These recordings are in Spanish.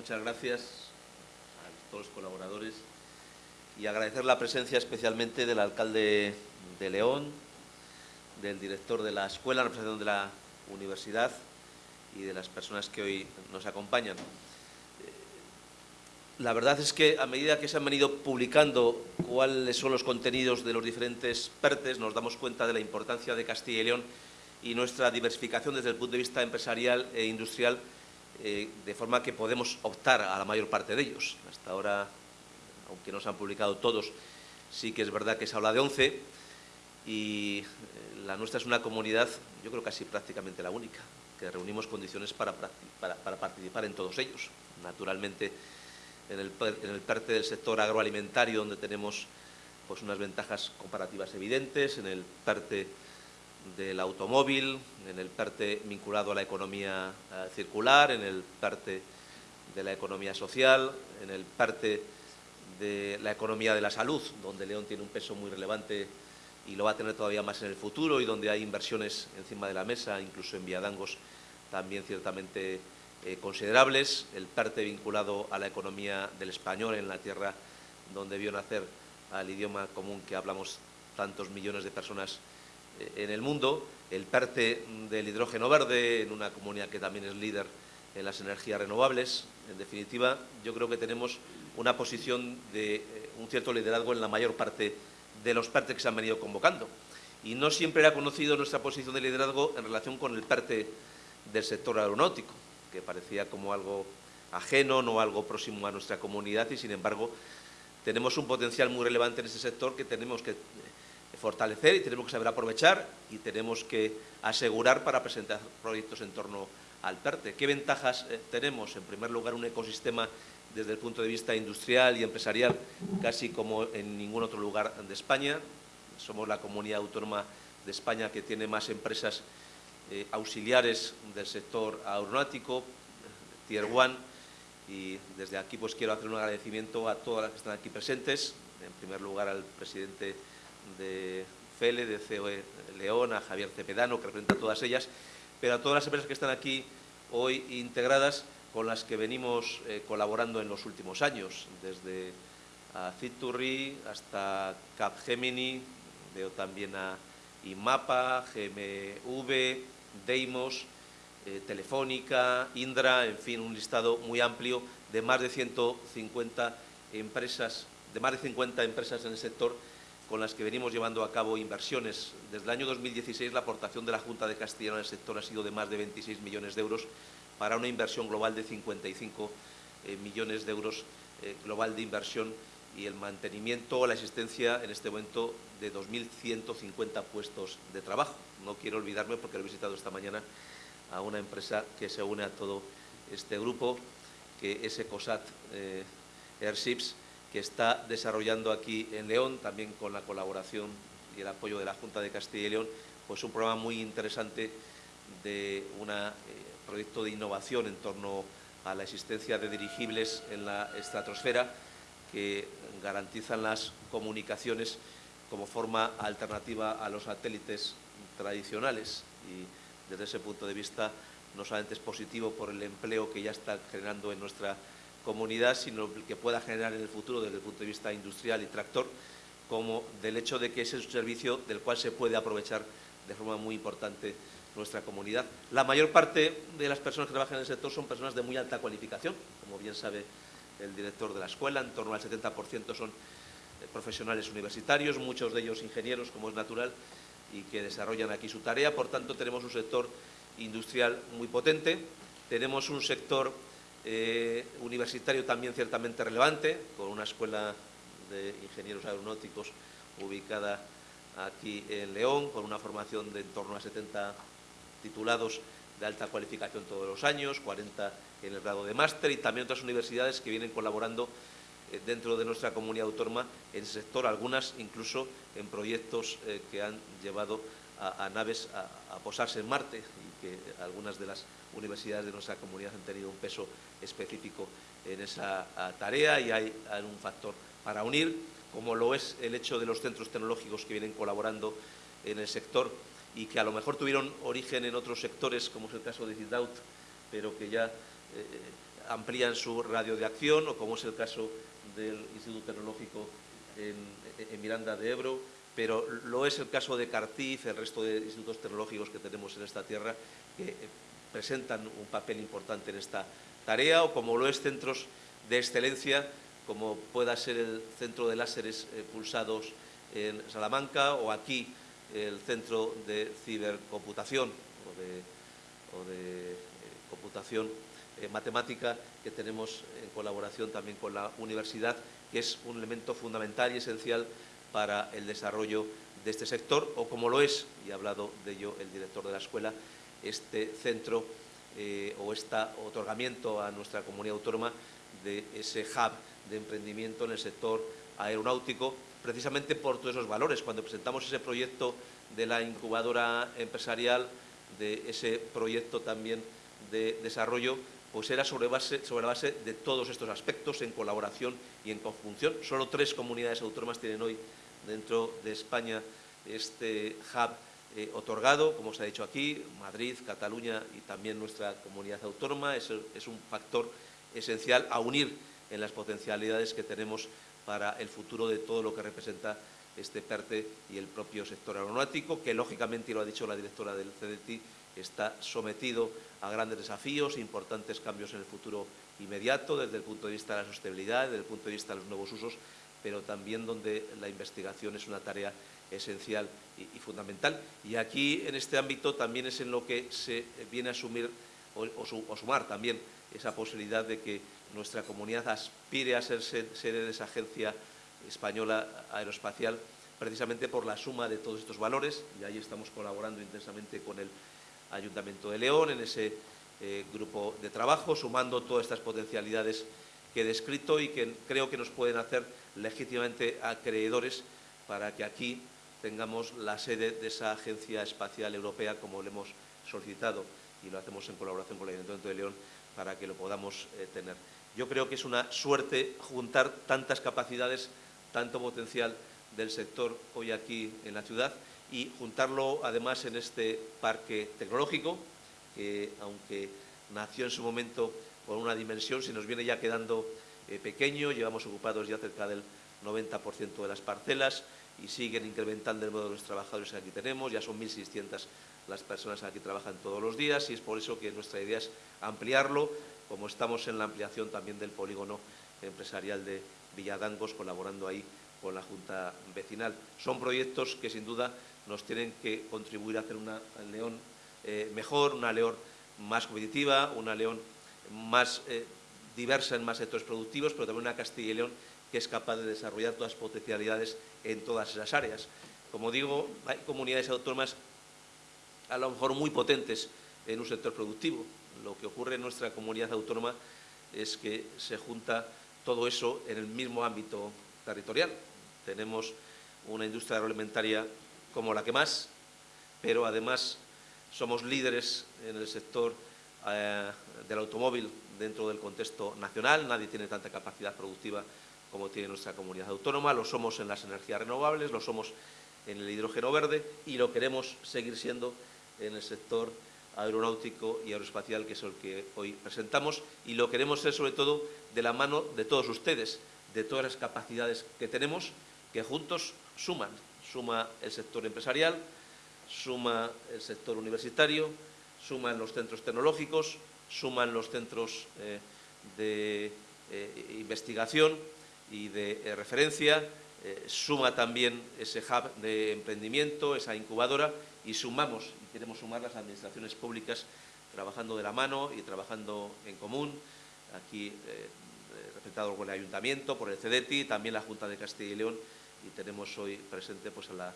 muchas gracias a todos los colaboradores y agradecer la presencia especialmente del alcalde de León, del director de la escuela, representación de la universidad y de las personas que hoy nos acompañan. La verdad es que a medida que se han venido publicando cuáles son los contenidos de los diferentes PERTES, nos damos cuenta de la importancia de Castilla y León y nuestra diversificación desde el punto de vista empresarial e industrial, eh, de forma que podemos optar a la mayor parte de ellos. Hasta ahora, aunque no se han publicado todos, sí que es verdad que se habla de 11 y eh, la nuestra es una comunidad, yo creo casi prácticamente la única, que reunimos condiciones para, para participar en todos ellos. Naturalmente, en el, en PERTE del sector agroalimentario, donde tenemos pues, unas ventajas comparativas evidentes, en el PERTE del automóvil, en el PERTE vinculado a la economía eh, circular, en el PERTE de la economía social, en el PERTE de la economía de la salud, donde León tiene un peso muy relevante y lo va a tener todavía más en el futuro y donde hay inversiones encima de la mesa, incluso en Viadangos también ciertamente eh, considerables, el PERTE vinculado a la economía del español en la tierra donde vio nacer al idioma común que hablamos tantos millones de personas en el mundo, el PERTE del hidrógeno verde en una comunidad que también es líder en las energías renovables. En definitiva, yo creo que tenemos una posición de eh, un cierto liderazgo en la mayor parte de los PERTE que se han venido convocando. Y no siempre era conocido nuestra posición de liderazgo en relación con el PERTE del sector aeronáutico que parecía como algo ajeno, no algo próximo a nuestra comunidad y, sin embargo, tenemos un potencial muy relevante en ese sector que tenemos que fortalecer y tenemos que saber aprovechar y tenemos que asegurar para presentar proyectos en torno al PERTE. ¿Qué ventajas eh, tenemos? En primer lugar, un ecosistema desde el punto de vista industrial y empresarial casi como en ningún otro lugar de España. Somos la comunidad autónoma de España que tiene más empresas eh, auxiliares del sector aeronáutico, Tier One, y desde aquí pues quiero hacer un agradecimiento a todas las que están aquí presentes, en primer lugar al presidente de FELE, de COE León, a Javier Cepedano, que representa a todas ellas, pero a todas las empresas que están aquí hoy integradas con las que venimos eh, colaborando en los últimos años, desde a Citurri hasta Capgemini, veo también a IMAPA, GMV, Deimos, eh, Telefónica, Indra, en fin, un listado muy amplio de más de 150 empresas, de más de 50 empresas en el sector con las que venimos llevando a cabo inversiones. Desde el año 2016 la aportación de la Junta de Castilla en el sector ha sido de más de 26 millones de euros para una inversión global de 55 eh, millones de euros eh, global de inversión y el mantenimiento o la existencia en este momento de 2.150 puestos de trabajo. No quiero olvidarme, porque he visitado esta mañana a una empresa que se une a todo este grupo, que es Ecosat eh, Airships, que está desarrollando aquí en León, también con la colaboración y el apoyo de la Junta de Castilla y León, pues un programa muy interesante de un eh, proyecto de innovación en torno a la existencia de dirigibles en la estratosfera que garantizan las comunicaciones como forma alternativa a los satélites tradicionales. Y desde ese punto de vista no solamente es positivo por el empleo que ya está generando en nuestra comunidad, sino que pueda generar en el futuro desde el punto de vista industrial y tractor, como del hecho de que ese es un servicio del cual se puede aprovechar de forma muy importante nuestra comunidad. La mayor parte de las personas que trabajan en el sector son personas de muy alta cualificación, como bien sabe el director de la escuela, en torno al 70% son eh, profesionales universitarios, muchos de ellos ingenieros, como es natural, y que desarrollan aquí su tarea. Por tanto, tenemos un sector industrial muy potente, tenemos un sector eh, universitario también ciertamente relevante, con una escuela de ingenieros aeronáuticos ubicada aquí en León, con una formación de en torno a 70 titulados de alta cualificación todos los años, 40 en el grado de máster y también otras universidades que vienen colaborando eh, dentro de nuestra comunidad autónoma en ese sector, algunas incluso en proyectos eh, que han llevado a, naves a, posarse en Marte y que algunas de las universidades de nuestra comunidad han tenido un peso específico en esa tarea y hay, un factor para unir, como lo es el hecho de los centros tecnológicos que vienen colaborando en el sector y que a lo mejor tuvieron origen en otros sectores, como es el caso de Cidaut, pero que ya eh, amplían su radio de acción, o como es el caso del Instituto Tecnológico en, Miranda de Ebro, pero lo es el caso de Cartiz, el resto de institutos tecnológicos que tenemos en esta tierra, que presentan un papel importante en esta tarea, o como lo es centros de excelencia, como pueda ser el Centro de Láseres eh, Pulsados en Salamanca, o aquí el Centro de Cibercomputación o de, eh, computación eh, matemática que tenemos en colaboración también con la universidad, que es un elemento fundamental y esencial para el desarrollo de este sector, o como lo es, y ha hablado de ello el director de la escuela, este centro eh, o este otorgamiento a nuestra comunidad autónoma de ese hub de emprendimiento en el sector aeronáutico, precisamente por todos esos valores. Cuando presentamos ese proyecto de la incubadora empresarial, de ese proyecto también de desarrollo, pues era sobre, la base de todos estos aspectos, en colaboración y en conjunción. Solo tres comunidades autónomas tienen hoy dentro de España este hub eh, otorgado, como se ha dicho aquí, Madrid, Cataluña y también nuestra comunidad autónoma. Es, es un factor esencial a unir en las potencialidades que tenemos para el futuro de todo lo que representa este PERTE y el propio sector aeronáutico, que lógicamente, y lo ha dicho la directora del CDT, está sometido a grandes desafíos importantes cambios en el futuro inmediato, desde el punto de vista de la sostenibilidad, desde el punto de vista de los nuevos usos, pero también donde la investigación es una tarea esencial y, fundamental. Y aquí, en este ámbito, también es en lo que se viene a asumir o sumar también esa posibilidad de que nuestra comunidad aspire a ser sede de esa agencia española aeroespacial precisamente por la suma de todos estos valores y ahí estamos colaborando intensamente con el Ayuntamiento de León en ese eh, grupo de trabajo, sumando todas estas potencialidades que he descrito y que creo que nos pueden hacer legítimamente acreedores para que aquí tengamos la sede de esa Agencia Espacial Europea como le hemos solicitado y lo hacemos en colaboración con el Ayuntamiento de León para que lo podamos eh, tener. Yo creo que es una suerte juntar tantas capacidades tanto potencial del sector hoy aquí en la ciudad y juntarlo además en este parque tecnológico que aunque nació en su momento con una dimensión, se nos viene ya quedando eh, pequeño, llevamos ocupados ya cerca del 90% de las parcelas y siguen incrementando el número de los trabajadores que aquí tenemos, ya son 1.600 las personas que aquí trabajan todos los días y es por eso que nuestra idea es ampliarlo, como estamos en la ampliación también del polígono empresarial de Villadangos, colaborando ahí con la Junta Vecinal. Son proyectos que sin duda nos tienen que contribuir a hacer una León eh, mejor, una León más competitiva, una León más eh, diversa en más sectores productivos, pero también una Castilla y León que es capaz de desarrollar todas las potencialidades en todas esas áreas. Como digo, hay comunidades autónomas a lo mejor muy potentes en un sector productivo. Lo que ocurre en nuestra comunidad autónoma es que se junta todo eso en el mismo ámbito territorial. Tenemos una industria agroalimentaria como la que más, pero además somos líderes en el sector eh, del automóvil dentro del contexto nacional. Nadie tiene tanta capacidad productiva como tiene nuestra comunidad autónoma. Lo somos en las energías renovables, lo somos en el hidrógeno verde y lo queremos seguir siendo en el sector aeronáutico y aeroespacial, que es el que hoy presentamos, y lo queremos ser sobre todo de la mano de todos ustedes, de todas las capacidades que tenemos, que juntos suman. Suma el sector empresarial, suma el sector universitario, suman los centros tecnológicos, suman los centros eh, de eh, investigación y de eh, referencia, suma también ese hub de emprendimiento, esa incubadora, y sumamos, y queremos sumar las administraciones públicas trabajando de la mano y trabajando en común, aquí representado por el Ayuntamiento, por el CEDETI, también la Junta de Castilla y León, y tenemos hoy presente pues, a la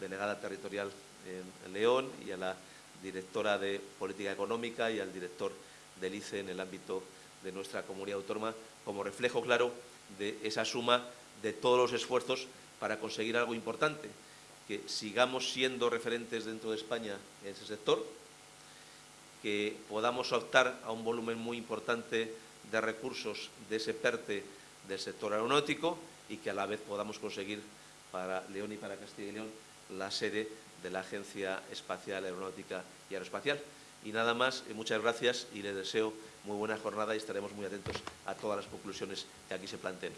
delegada territorial en, León y a la directora de Política Económica y al director del ICE en el ámbito de nuestra comunidad autónoma, como reflejo claro de esa suma de todos los esfuerzos para conseguir algo importante, que sigamos siendo referentes dentro de España en ese sector, que podamos optar a un volumen muy importante de recursos de ese PERTE del sector aeronáutico y que a la vez podamos conseguir para León y para Castilla y León la sede de la Agencia Espacial Aeronáutica y Aeroespacial. Y nada más, eh, muchas gracias y les deseo muy buena jornada y estaremos muy atentos a todas las conclusiones que aquí se planteen.